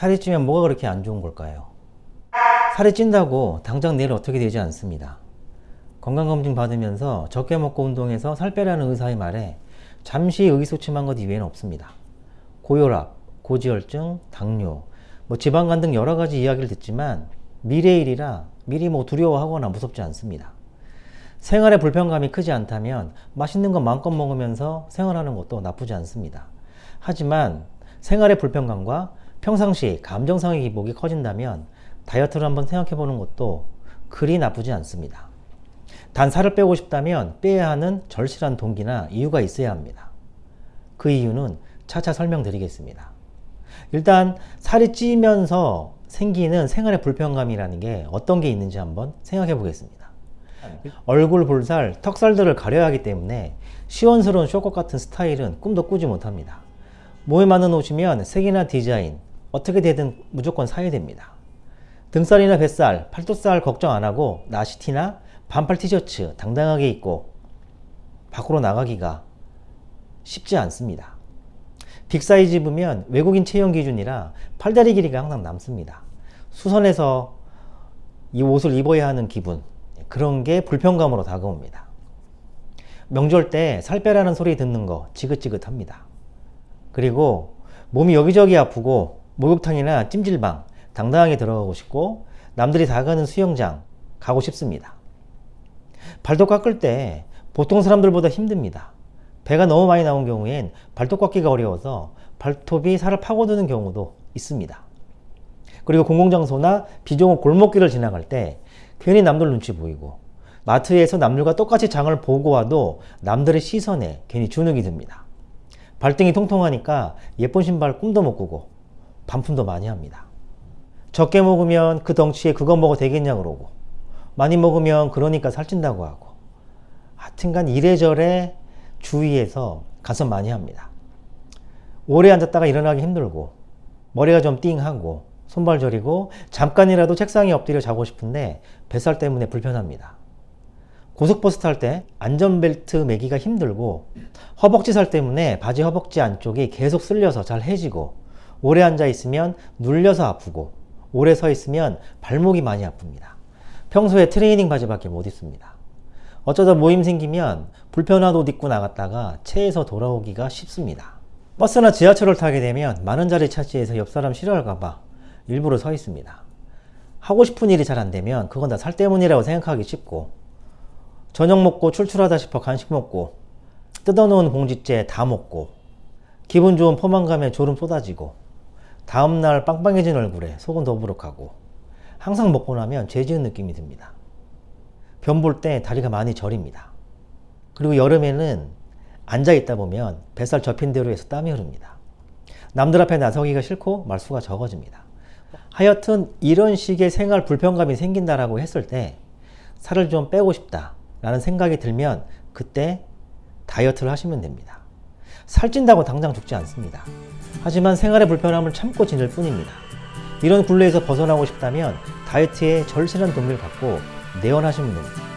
살이 찌면 뭐가 그렇게 안 좋은 걸까요? 살이 찐다고 당장 내일 어떻게 되지 않습니다. 건강검진 받으면서 적게 먹고 운동해서 살 빼라는 의사의 말에 잠시 의기소침한 것 이외에는 없습니다. 고혈압, 고지혈증, 당뇨, 뭐 지방간 등 여러 가지 이야기를 듣지만 미래의 일이라 미리 뭐 두려워하거나 무섭지 않습니다. 생활에 불편감이 크지 않다면 맛있는 것 마음껏 먹으면서 생활하는 것도 나쁘지 않습니다. 하지만 생활의 불편감과 평상시 감정상의 기복이 커진다면 다이어트를 한번 생각해 보는 것도 그리 나쁘지 않습니다. 단 살을 빼고 싶다면 빼야 하는 절실한 동기나 이유가 있어야 합니다. 그 이유는 차차 설명드리겠습니다. 일단 살이 찌면서 생기는 생활의 불편감이라는 게 어떤 게 있는지 한번 생각해 보겠습니다. 얼굴 볼살, 턱살들을 가려야 하기 때문에 시원스러운 short cut 같은 스타일은 꿈도 꾸지 못합니다. 몸에 맞는 옷이면 색이나 디자인 어떻게 되든 무조건 사야 됩니다. 등살이나 뱃살, 팔뚝살 걱정 안 하고 나시티나 반팔 티셔츠 당당하게 입고 밖으로 나가기가 쉽지 않습니다. big size 입으면 외국인 체형 기준이라 팔다리 길이가 항상 남습니다. 수선해서 이 옷을 입어야 하는 기분 그런 게 불편감으로 다가옵니다. 명절 때 살 빼라는 소리 듣는 거 지긋지긋합니다. 그리고 몸이 여기저기 아프고 목욕탕이나 찜질방 당당하게 들어가고 싶고 남들이 다 가는 수영장 가고 싶습니다. 발톱 깎을 때 보통 사람들보다 힘듭니다. 배가 너무 많이 나온 경우엔 발톱 깎기가 어려워서 발톱이 살을 파고드는 경우도 있습니다. 그리고 공공장소나 비종업 골목길을 지나갈 때 괜히 남들 눈치 보이고 마트에서 남들과 똑같이 장을 보고 와도 남들의 시선에 괜히 주눅이 듭니다. 발등이 통통하니까 예쁜 신발 꿈도 못 꾸고 반품도 많이 합니다. 적게 먹으면 그 덩치에 그거 먹어 되겠냐 그러고 많이 먹으면 그러니까 살찐다고 하고 하여튼간 이래저래 주위에서 가서 많이 합니다. 오래 앉았다가 일어나기 힘들고 머리가 좀 띵하고 손발 저리고 잠깐이라도 책상에 엎드려 자고 싶은데 뱃살 때문에 불편합니다. 고속버스 탈 때 안전벨트 매기가 힘들고 허벅지 살 때문에 바지 허벅지 안쪽이 계속 쓸려서 잘 해지고 오래 앉아 있으면 눌려서 아프고 오래 서 있으면 발목이 많이 아픕니다. 평소에 트레이닝 바지밖에 못 입습니다. 어쩌다 모임 생기면 불편한 옷 입고 나갔다가 체에서 돌아오기가 쉽습니다. 버스나 지하철을 타게 되면 많은 자리 차지해서 옆 사람 싫어할까봐 일부러 서 있습니다. 하고 싶은 일이 잘 안되면 그건 다 살 때문이라고 생각하기 쉽고 저녁 먹고 출출하다 싶어 간식 먹고 뜯어놓은 봉지째 다 먹고 기분 좋은 포만감에 졸음 쏟아지고 다음날 빵빵해진 얼굴에 속은 더부룩하고 항상 먹고 나면 죄 지은 느낌이 듭니다. 변 볼 때 다리가 많이 저립니다. 그리고 여름에는 앉아 있다 보면 뱃살 접힌 대로 해서 땀이 흐릅니다. 남들 앞에 나서기가 싫고 말수가 적어집니다. 하여튼 이런 식의 생활 불편감이 생긴다라고 했을 때 살을 좀 빼고 싶다 라는 생각이 들면 그때 다이어트를 하시면 됩니다. 살찐다고 당장 죽지 않습니다. 하지만 생활의 불편함을 참고 지낼 뿐입니다. 이런 굴레에서 벗어나고 싶다면 다이어트에 절실한 동기를 갖고 내원하시면 됩니다.